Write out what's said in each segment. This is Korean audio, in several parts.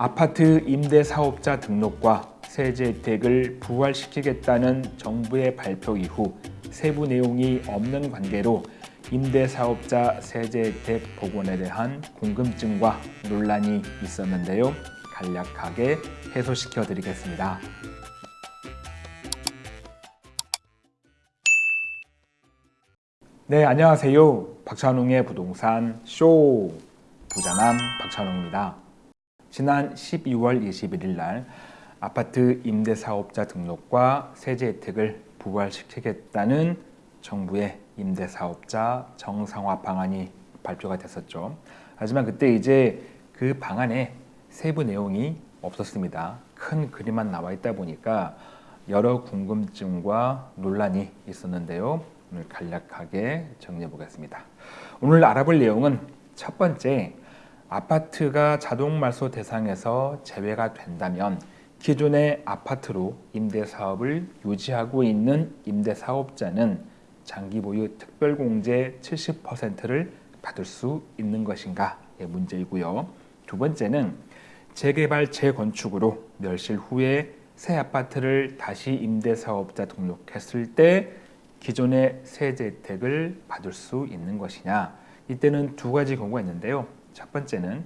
아파트 임대사업자 등록과 세제 혜택을 부활시키겠다는 정부의 발표 이후 세부 내용이 없는 관계로 임대사업자 세제 혜택 복원에 대한 궁금증과 논란이 있었는데요. 간략하게 해소시켜 드리겠습니다. 네, 안녕하세요. 박찬웅의 부동산 쇼 부자남 박찬웅입니다. 지난 12월 21일 날 아파트 임대사업자 등록과 세제 혜택을 부활시키겠다는 정부의 임대사업자 정상화 방안이 발표가 됐었죠. 하지만 그때 이제 그 방안에 세부 내용이 없었습니다. 큰 그림만 나와 있다 보니까 여러 궁금증과 논란이 있었는데요. 오늘 간략하게 정리해 보겠습니다. 오늘 알아볼 내용은 첫 번째 아파트가 자동 말소 대상에서 제외가 된다면 기존의 아파트로 임대 사업을 유지하고 있는 임대 사업자는 장기 보유 특별공제 70%를 받을 수 있는 것인가의 문제이고요. 두 번째는 재개발 재건축으로 멸실 후에 새 아파트를 다시 임대 사업자 등록했을 때 기존의 세제 혜택을 받을 수 있는 것이냐? 이때는 두 가지 경우가 있는데요 첫 번째는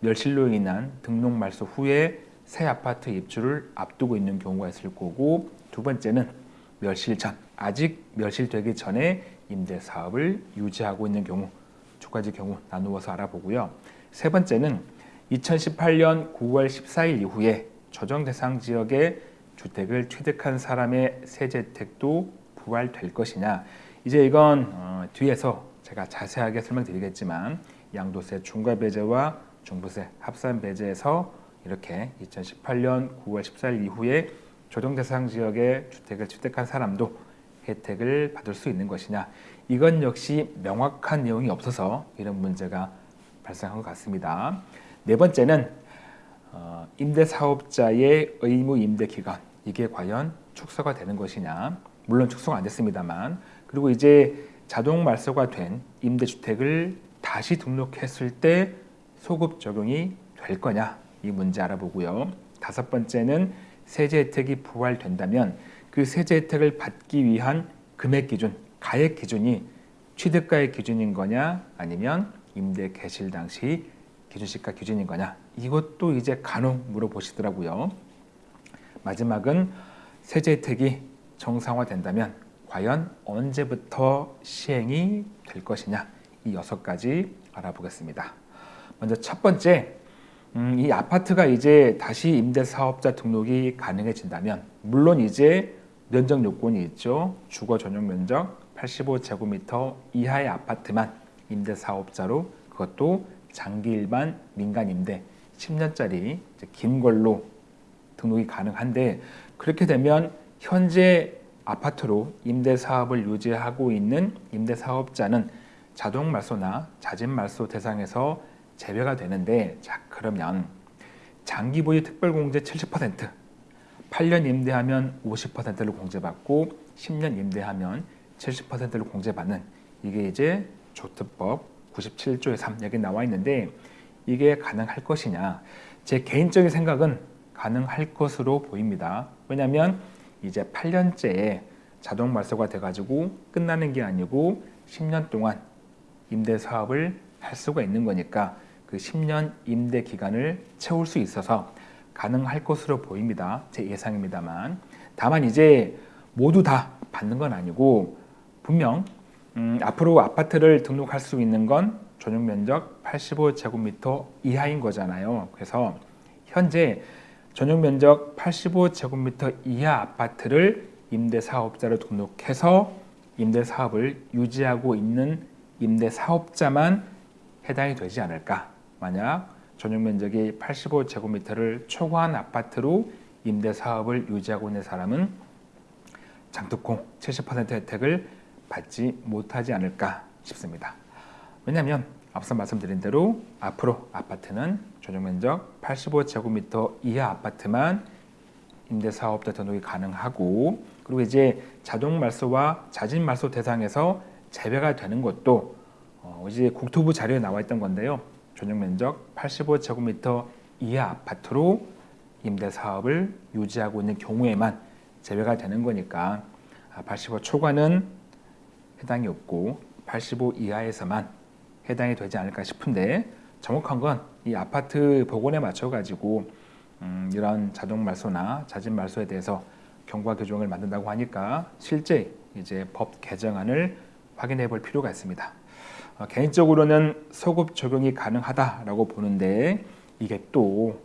멸실로 인한 등록 말소 후에 새 아파트 입주를 앞두고 있는 경우가 있을 거고 두 번째는 멸실 전 아직 멸실되기 전에 임대 사업을 유지하고 있는 경우 두 가지 경우 나누어서 알아보고요. 세 번째는 2018년 9월 14일 이후에 조정 대상 지역에 주택을 취득한 사람의 세제 혜택도 부활될 것이냐. 이제 이건 어, 뒤에서 제가 자세하게 설명드리겠지만 양도세 중과 배제와 종부세 합산 배제에서 이렇게 2018년 9월 14일 이후에 조정 대상 지역에 주택을 취득한 사람도 혜택을 받을 수 있는 것이냐. 이건 역시 명확한 내용이 없어서 이런 문제가 발생한 것 같습니다. 네 번째는 어, 임대사업자의 의무 임대기간. 이게 과연 축소가 되는 것이냐. 물론 축소가 안 됐습니다만. 그리고 이제 자동 말소가 된 임대주택을 다시 등록했을 때 소급 적용이 될 거냐 이 문제 알아보고요. 다섯 번째는 세제 혜택이 부활된다면 그 세제 혜택을 받기 위한 금액 기준, 가액 기준이 취득가액 기준인 거냐 아니면 임대 개실 당시 기준시가 기준인 거냐 이것도 이제 간혹 물어보시더라고요. 마지막은 세제 혜택이 정상화된다면 과연 언제부터 시행이 될 것이냐 이 여섯 가지 알아보겠습니다. 먼저 첫 번째 음, 이 아파트가 이제 다시 임대사업자 등록이 가능해진다면 물론 이제 면적 요건이 있죠. 주거 전용 면적 85제곱미터 이하의 아파트만 임대사업자로 그것도 장기 일반 민간 임대 10년짜리 긴 걸로 등록이 가능한데 그렇게 되면 현재 아파트로 임대사업을 유지하고 있는 임대사업자는 자동 말소나 자진 말소 대상에서 제외가 되는데 자 그러면 장기 보유 특별공제 70% 8년 임대하면 50%를 공제받고 10년 임대하면 70%를 공제받는 이게 이제 조특법 97조의 3 여기 나와 있는데 이게 가능할 것이냐? 제 개인적인 생각은 가능할 것으로 보입니다. 왜냐하면 이제 8년째에 자동 말소가 돼가지고 끝나는 게 아니고 10년 동안 임대 사업을 할 수가 있는 거니까 그 10년 임대 기간을 채울 수 있어서 가능할 것으로 보입니다. 제 예상입니다만 다만 이제 모두 다 받는 건 아니고 분명 음, 앞으로 아파트를 등록할 수 있는 건 전용 면적 85제곱미터 이하인 거잖아요. 그래서 현재 전용 면적 85제곱미터 이하 아파트를 임대사업자로 등록해서 임대사업을 유지하고 있는 임대 사업자만 해당이 되지 않을까 만약 전용 면적이 85제곱미터를 초과한 아파트로 임대 사업을 유지하고 있는 사람은 장특공 70% 혜택을 받지 못하지 않을까 싶습니다. 왜냐하면 앞서 말씀드린 대로 앞으로 아파트는 전용 면적 85제곱미터 이하 아파트만 임대사업자 등록이 가능하고 그리고 이제 자동 말소와 자진 말소 대상에서 제외가 되는 것도 어 이제 국토부 자료에 나와 있던 건데요. 전용 면적 85제곱미터 이하 아파트로 임대 사업을 유지하고 있는 경우에만 제외가 되는 거니까 85 초과는 해당이 없고 85 이하에서만 해당이 되지 않을까 싶은데 정확한 건 이 아파트 복원에 맞춰 가지고 음, 이런 자동 말소나 자진 말소에 대해서 경과 규정을 만든다고 하니까 실제 이제 법 개정안을 확인해 볼 필요가 있습니다. 어, 개인적으로는 소급 적용이 가능하다라고 보는데 이게 또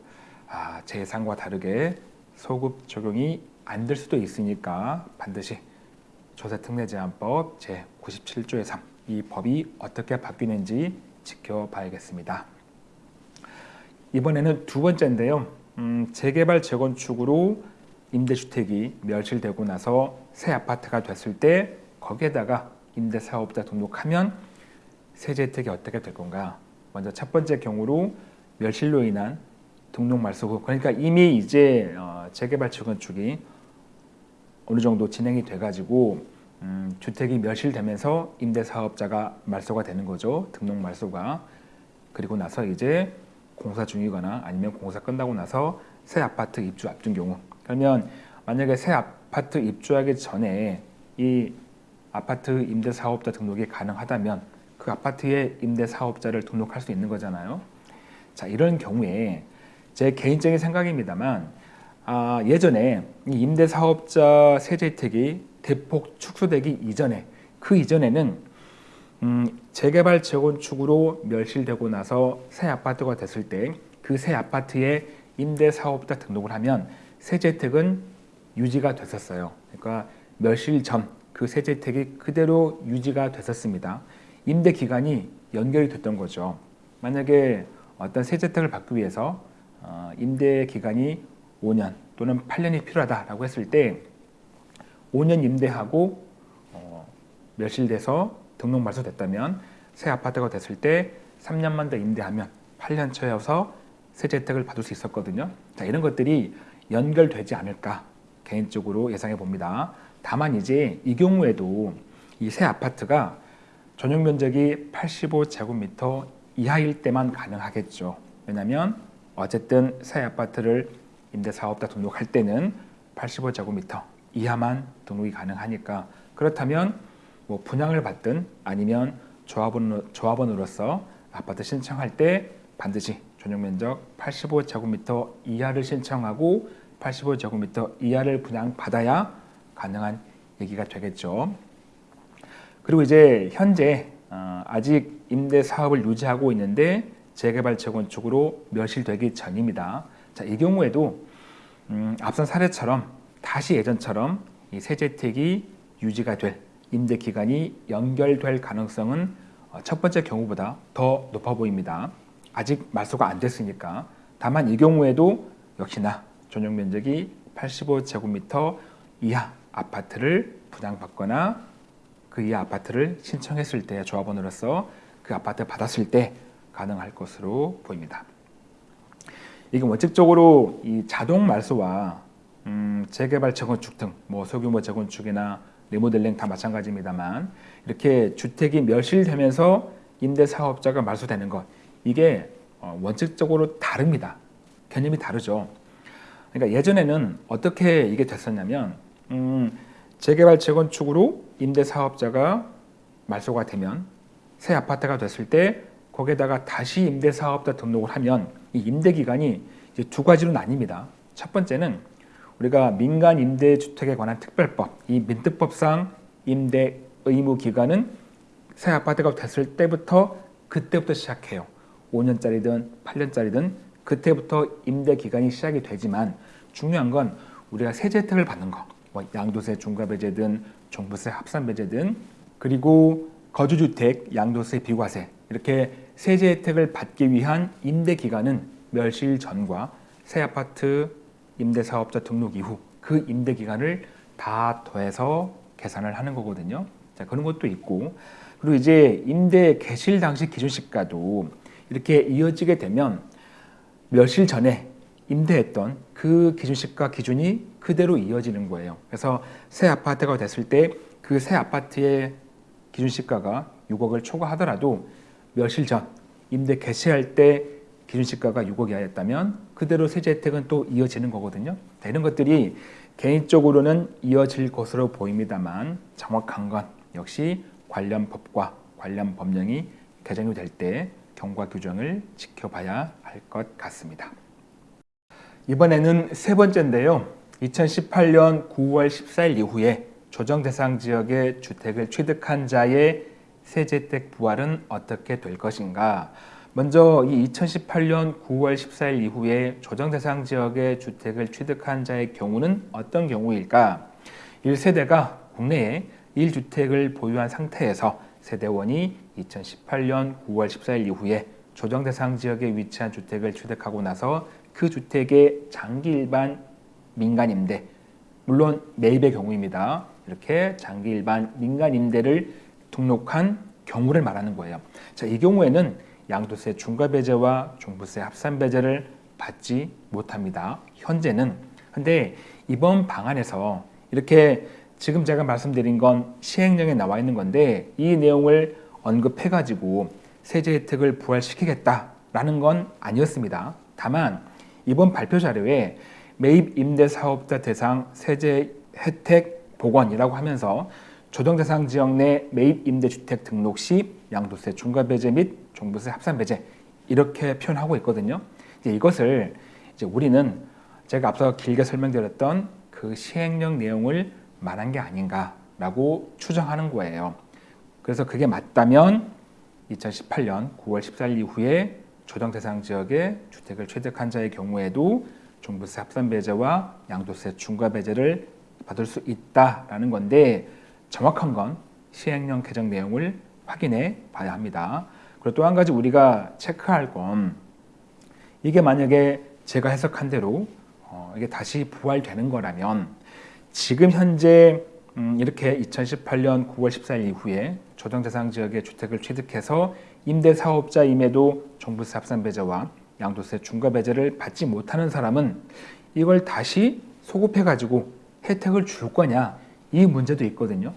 아, 제 예상과 다르게 소급 적용이 안 될 수도 있으니까 반드시 조세특례제한법 제97조의 3 이 법이 어떻게 바뀌는지 지켜봐야겠습니다. 이번에는 두 번째인데요. 음, 재개발 재건축으로 임대주택이 멸실되고 나서 새 아파트가 됐을 때 거기에다가 임대사업자 등록하면 세제 혜택이 어떻게 될 건가? 먼저 첫 번째 경우로 멸실로 인한 등록 말소 후 그러니까 이미 이제 어, 재개발 재건축이 어느 정도 진행이 돼가지고 음, 주택이 멸실되면서 임대사업자가 말소가 되는 거죠. 등록 말소가 그리고 나서 이제 공사 중이거나 아니면 공사 끝나고 나서 새 아파트 입주 앞둔 경우 그러면 만약에 새 아파트 입주하기 전에 이 아파트 임대사업자 등록이 가능하다면 그 아파트의 임대사업자를 등록할 수 있는 거잖아요. 자 이런 경우에 제 개인적인 생각입니다만 아, 예전에 이 임대사업자 세제 혜택이 대폭 축소되기 이전에 그 이전에는 음, 재개발 재건축으로 멸실되고 나서 새 아파트가 됐을 때 그 새 아파트에 임대사업자 등록을 하면 세제 혜택은 유지가 됐었어요. 그러니까 멸실 전 그 세제 혜택이 그대로 유지가 됐었습니다. 임대 기간이 연결이 됐던 거죠. 만약에 어떤 세제 혜택을 받기 위해서 어, 임대 기간이 5년 또는 8년이 필요하다라고 했을 때 5년 임대하고 어, 멸실돼서 등록 말소됐다면 새 아파트가 됐을 때 3년만 더 임대하면 8년 차여서 세제 혜택을 받을 수 있었거든요. 자, 이런 것들이 연결되지 않을까 개인적으로 예상해 봅니다. 다만 이제 이 경우에도 이 새 아파트가 전용 면적이 85제곱미터 이하일 때만 가능하겠죠. 왜냐하면 어쨌든 새 아파트를 임대사업자 등록할 때는 85제곱미터 이하만 등록이 가능하니까 그렇다면 뭐 분양을 받든 아니면 조합원, 조합원으로서 아파트 신청할 때 반드시 전용 면적 85제곱미터 이하를 신청하고 85제곱미터 이하를 분양받아야 가능한 얘기가 되겠죠. 그리고 이제 현재 어, 아직 임대 사업을 유지하고 있는데 재개발 재건축으로 멸실되기 전입니다. 자, 이 경우에도 음, 앞선 사례처럼 다시 예전처럼 이 세제 혜택이 유지가 될 임대 기간이 연결될 가능성은 어, 첫 번째 경우보다 더 높아 보입니다. 아직 말소가 안 됐으니까. 다만 이 경우에도 역시나 전용 면적이 85제곱미터 이하 아파트를 분양받거나 그 이하 아파트를 신청했을 때 조합원으로서 그 아파트 받았을 때 가능할 것으로 보입니다. 이게 원칙적으로 이 자동 말소와 음, 재개발 재건축 등 뭐 소규모 재건축이나 리모델링 다 마찬가지입니다만 이렇게 주택이 멸실되면서 임대사업자가 말소되는 것 이게 어, 원칙적으로 다릅니다. 개념이 다르죠. 그러니까 예전에는 어떻게 이게 됐었냐면 음, 재개발 재건축으로 임대사업자가 말소가 되면 새 아파트가 됐을 때 거기에다가 다시 임대사업자 등록을 하면 이 임대기간이 이제 두 가지로 나뉩니다. 첫 번째는 우리가 민간 임대주택에 관한 특별법, 이 민특법상 임대 의무 기간은 새 아파트가 됐을 때부터 그때부터 시작해요. 5년짜리든 8년짜리든 그때부터 임대 기간이 시작이 되지만 중요한 건 우리가 세제 혜택을 받는 거, 뭐 양도세 중과배제든 종부세 합산배제든 그리고 거주주택 양도세 비과세 이렇게 세제 혜택을 받기 위한 임대 기간은 멸실 전과 새 아파트 임대사업자 등록 이후 그 임대 기간을 다 더해서 계산을 하는 거거든요. 자, 그런 것도 있고 그리고 이제 임대 개실 당시 기준시가도 이렇게 이어지게 되면 며칠 전에 임대했던 그 기준시가 기준이 그대로 이어지는 거예요. 그래서 새 아파트가 됐을 때 그 새 아파트의 기준시가가 6억을 초과하더라도 며칠 전 임대 개시할 때 기준시가가 6억 이하였다면 그대로 세제 혜택은 또 이어지는 거거든요. 이런 것들이 개인적으로는 이어질 것으로 보입니다만 정확한 건 역시 관련 법과 관련 법령이 개정이 될 때 경과 규정을 지켜봐야 할 것 같습니다. 이번에는 세 번째인데요. 2018년 9월 14일 이후에 조정 대상 지역의 주택을 취득한 자의 세제 혜택 부활은 어떻게 될 것인가? 먼저 이 2018년 9월 14일 이후에 조정 대상 지역의 주택을 취득한 자의 경우는 어떤 경우일까? 1세대가 국내에 1주택을 보유한 상태에서 세대원이 2018년 9월 14일 이후에 조정 대상 지역에 위치한 주택을 취득하고 나서 그 주택의 장기 일반 민간 임대 물론 매입의 경우입니다. 이렇게 장기 일반 민간 임대를 등록한 경우를 말하는 거예요. 자, 이 경우에는 양도세 중과 배제와 종부세 합산 배제를 받지 못합니다. 현재는. 근데 이번 방안에서 이렇게 지금 제가 말씀드린 건 시행령에 나와 있는 건데 이 내용을 언급해가지고 세제 혜택을 부활시키겠다라는 건 아니었습니다. 다만 이번 발표 자료에 매입 임대 사업자 대상 세제 혜택 복원이라고 하면서 조정 대상 지역 내 매입 임대주택 등록 시 양도세 중과 배제 및 종부세 합산 배제 이렇게 표현하고 있거든요. 이제 이것을 이제 우리는 제가 앞서 길게 설명드렸던 그 시행령 내용을 말한 게 아닌가라고 추정하는 거예요. 그래서 그게 맞다면 2018년 9월 14일 이후에 조정 대상 지역에 주택을 취득한 자의 경우에도 종부세 합산 배제와 양도세 중과 배제를 받을 수 있다라는 건데 정확한 건 시행령 개정 내용을 확인해 봐야 합니다. 그리고 또 한 가지 우리가 체크할 건 이게 만약에 제가 해석한 대로 어, 이게 다시 부활되는 거라면 지금 현재 음, 이렇게 2018년 9월 14일 이후에 조정 대상 지역의 주택을 취득해서 임대 사업자임에도 종부세 합산배제와 양도세 중과 배제를 받지 못하는 사람은 이걸 다시 소급해 가지고 혜택을 줄 거냐 이 문제도 있거든요.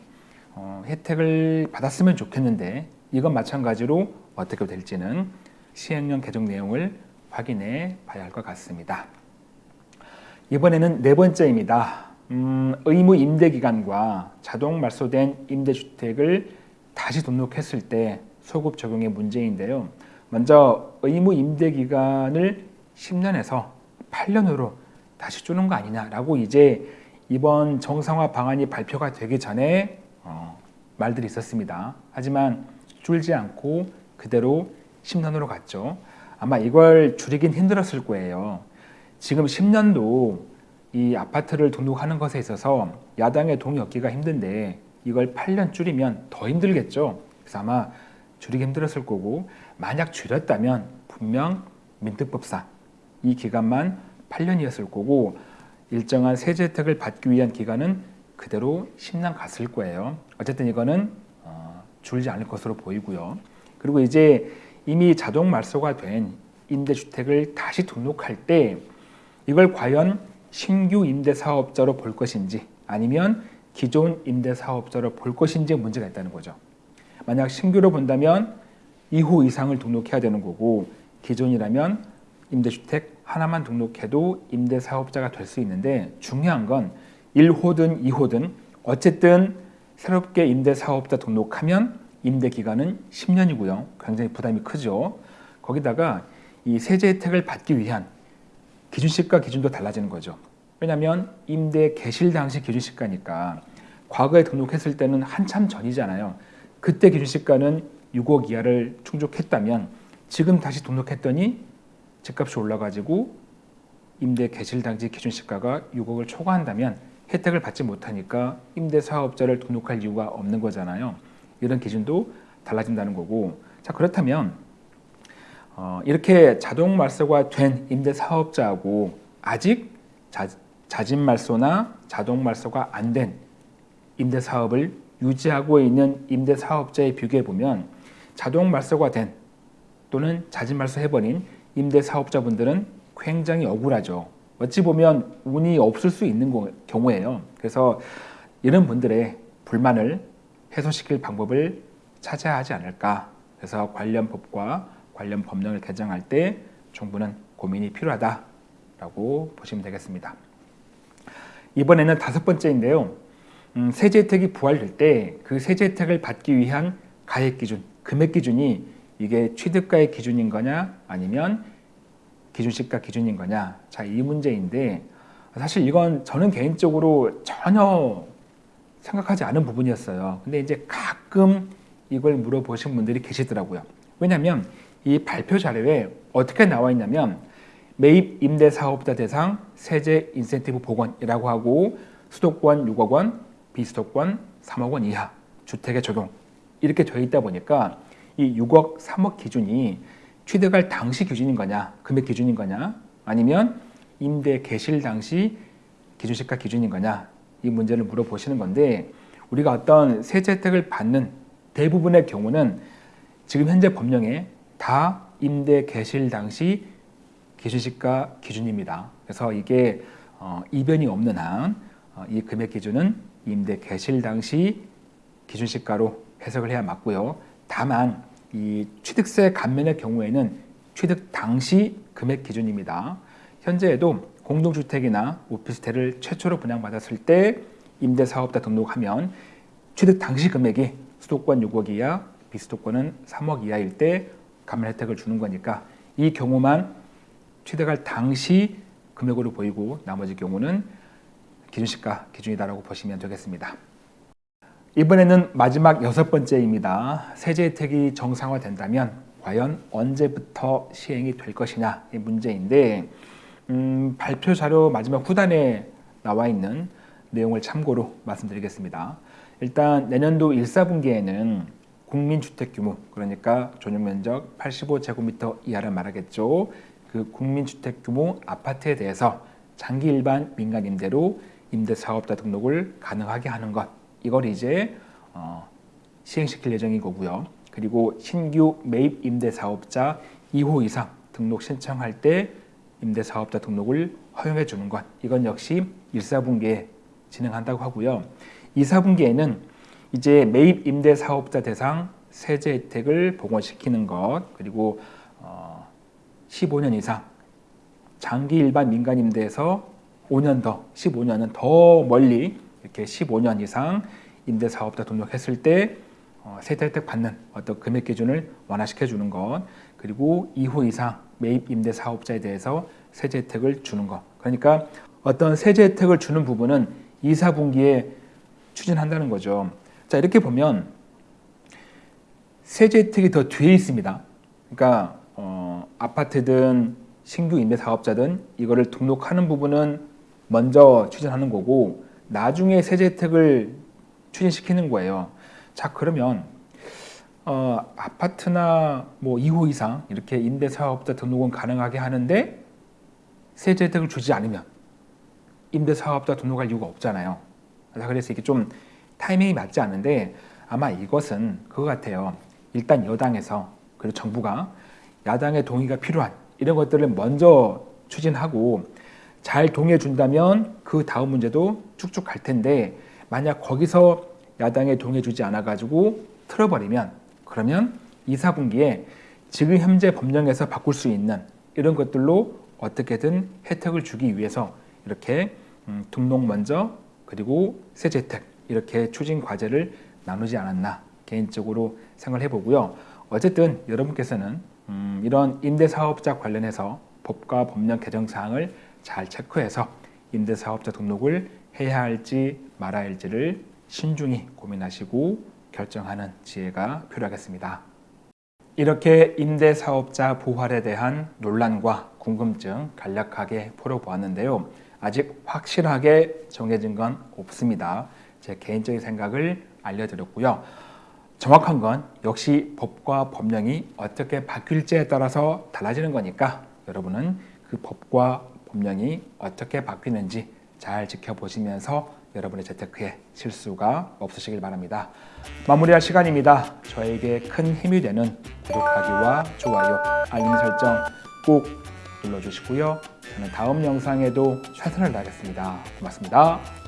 어, 혜택을 받았으면 좋겠는데 이건 마찬가지로 어떻게 될지는 시행령 개정 내용을 확인해 봐야 할 것 같습니다. 이번에는 네 번째입니다. 음, 의무 임대 기간과 자동 말소된 임대주택을 다시 등록했을 때 소급 적용의 문제인데요. 먼저 의무 임대 기간을 10년에서 8년으로 다시 주는 거 아니냐라고 이제 이번 정상화 방안이 발표가 되기 전에 어, 말들이 있었습니다. 하지만 줄지 않고 그대로 10년으로 갔죠. 아마 이걸 줄이긴 힘들었을 거예요. 지금 10년도 이 아파트를 등록하는 것에 있어서 야당의 동의 얻기가 힘든데 이걸 8년 줄이면 더 힘들겠죠. 그래서 아마 줄이기 힘들었을 거고 만약 줄였다면 분명 민특법상 이 기간만 8년이었을 거고 일정한 세제 혜택을 받기 위한 기간은 그대로 10년 갔을 거예요. 어쨌든 이거는 어, 줄지 않을 것으로 보이고요. 그리고 이제 이미 자동 말소가 된 임대주택을 다시 등록할 때 이걸 과연 신규 임대사업자로 볼 것인지 아니면 기존 임대사업자로 볼 것인지 문제가 있다는 거죠. 만약 신규로 본다면 2호 이상을 등록해야 되는 거고 기존이라면 임대주택 하나만 등록해도 임대사업자가 될 수 있는데 중요한 건 1호든 2호든 어쨌든 새롭게 임대사업자 등록하면 임대기간은 10년이고요. 굉장히 부담이 크죠. 거기다가 이 세제 혜택을 받기 위한 기준시가 기준도 달라지는 거죠. 왜냐하면 임대 개실 당시 기준시가니까 과거에 등록했을 때는 한참 전이잖아요. 그때 기준시가는 6억 이하를 충족했다면 지금 다시 등록했더니 집값이 올라가지고 임대 개실 당시 기준시가가 6억을 초과한다면 혜택을 받지 못하니까 임대사업자를 등록할 이유가 없는 거잖아요. 이런 기준도 달라진다는 거고 자 그렇다면 어, 이렇게 자동 말소가 된 임대사업자하고 아직 자, 자진 말소나 자동 말소가 안 된 임대사업을 유지하고 있는 임대사업자에 비교해 보면 자동 말소가 된 또는 자진 말소해버린 임대사업자분들은 굉장히 억울하죠. 어찌 보면 운이 없을 수 있는 경우예요. 그래서 이런 분들의 불만을 해소시킬 방법을 찾아야 하지 않을까. 그래서 관련 법과 관련 법령을 개정할 때 정부는 고민이 필요하다라고 보시면 되겠습니다. 이번에는 다섯 번째인데요. 음, 세제 혜택이 부활될 때 그 세제 혜택을 받기 위한 가액 기준, 금액 기준이 이게 취득가의 기준인 거냐 아니면 기준시가 기준인 거냐. 자 이 문제인데 사실 이건 저는 개인적으로 전혀 생각하지 않은 부분이었어요. 근데 이제 가끔 이걸 물어보신 분들이 계시더라고요. 왜냐하면 이 발표 자료에 어떻게 나와 있냐면 매입 임대 사업자 대상 세제 인센티브 복원이라고 하고 수도권 6억 원, 비수도권 3억 원 이하 주택에 적용 이렇게 되어 있다 보니까 이 6억, 3억 기준이 취득할 당시 기준인 거냐, 금액 기준인 거냐, 아니면 임대 개실 당시 기준시가 기준인 거냐 이 문제를 물어보시는 건데 우리가 어떤 세제 혜택을 받는 대부분의 경우는 지금 현재 법령에 다 임대 개실 당시 기준시가 기준입니다. 그래서 이게 어, 이변이 없는 한이 어, 금액 기준은 임대 개실 당시 기준시가로 해석을 해야 맞고요. 다만 이 취득세 감면의 경우에는 취득 당시 금액 기준입니다. 현재에도 공동주택이나 오피스텔을 최초로 분양받았을 때 임대사업자 등록하면 취득 당시 금액이 수도권 6억 이하, 비수도권은 3억 이하일 때 감면 혜택을 주는 거니까 이 경우만 취득할 당시 금액으로 보이고 나머지 경우는 기준시가 기준이다라고 보시면 되겠습니다. 이번에는 마지막 여섯 번째입니다. 세제 혜택이 정상화된다면 과연 언제부터 시행이 될 것이냐 이 문제인데 음, 발표 자료 마지막 후단에 나와 있는 내용을 참고로 말씀드리겠습니다. 일단 내년도 1사분기에는 국민주택규모 그러니까 전용면적 85제곱미터 이하를 말하겠죠. 그 국민주택규모 아파트에 대해서 장기 일반 민간 임대로 임대사업자 등록을 가능하게 하는 것 이걸 이제 어, 시행시킬 예정인 거고요. 그리고 신규 매입 임대사업자 2호 이상 등록 신청할 때 임대사업자 등록을 허용해 주는 것 이건 역시 1사분기에 진행한다고 하고요. 2사분기에는 이제 매입 임대사업자 대상 세제 혜택을 복원시키는 것 그리고 어, 15년 이상 장기 일반 민간 임대에서 5년 더 15년은 더 멀리 이렇게 15년 이상 임대사업자 등록했을 때 어, 세대 혜택 받는 어떤 금액 기준을 완화시켜 주는 것 그리고 2호 이상 매입 임대 사업자에 대해서 세제 혜택을 주는 것. 그러니까 어떤 세제 혜택을 주는 부분은 2, 4분기에 추진한다는 거죠. 자 이렇게 보면 세제 혜택이 더 뒤에 있습니다. 그러니까 어, 아파트든 신규 임대 사업자든 이거를 등록하는 부분은 먼저 추진하는 거고 나중에 세제 혜택을 추진시키는 거예요. 자 그러면 어, 아파트나 뭐 2호 이상 이렇게 임대사업자 등록은 가능하게 하는데 세제 혜택을 주지 않으면 임대사업자 등록할 이유가 없잖아요. 그래서 이게 좀 타이밍이 맞지 않는데 아마 이것은 그거 같아요. 일단 여당에서 그리고 정부가 야당의 동의가 필요한 이런 것들을 먼저 추진하고 잘 동의해 준다면 그 다음 문제도 쭉쭉 갈 텐데 만약 거기서 야당에 동의해 주지 않아 가지고 틀어버리면 그러면 2, 4분기에 지금 현재 법령에서 바꿀 수 있는 이런 것들로 어떻게든 혜택을 주기 위해서 이렇게 음, 등록 먼저 그리고 세제 혜택 이렇게 추진 과제를 나누지 않았나 개인적으로 생각을 해보고요. 어쨌든 여러분께서는 음, 이런 임대사업자 관련해서 법과 법령 개정 사항을 잘 체크해서 임대사업자 등록을 해야 할지 말아야 할지를 신중히 고민하시고 결정하는 지혜가 필요하겠습니다. 이렇게 임대사업자 부활에 대한 논란과 궁금증 간략하게 풀어보았는데요. 아직 확실하게 정해진 건 없습니다. 제 개인적인 생각을 알려드렸고요. 정확한 건 역시 법과 법령이 어떻게 바뀔지에 따라서 달라지는 거니까 여러분은 그 법과 법령이 어떻게 바뀌는지 잘 지켜보시면서 여러분의 재테크에 실수가 없으시길 바랍니다. 마무리할 시간입니다. 저에게 큰 힘이 되는 구독하기와 좋아요, 알림 설정 꼭 눌러주시고요. 저는 다음 영상에도 최선을 다하겠습니다. 고맙습니다.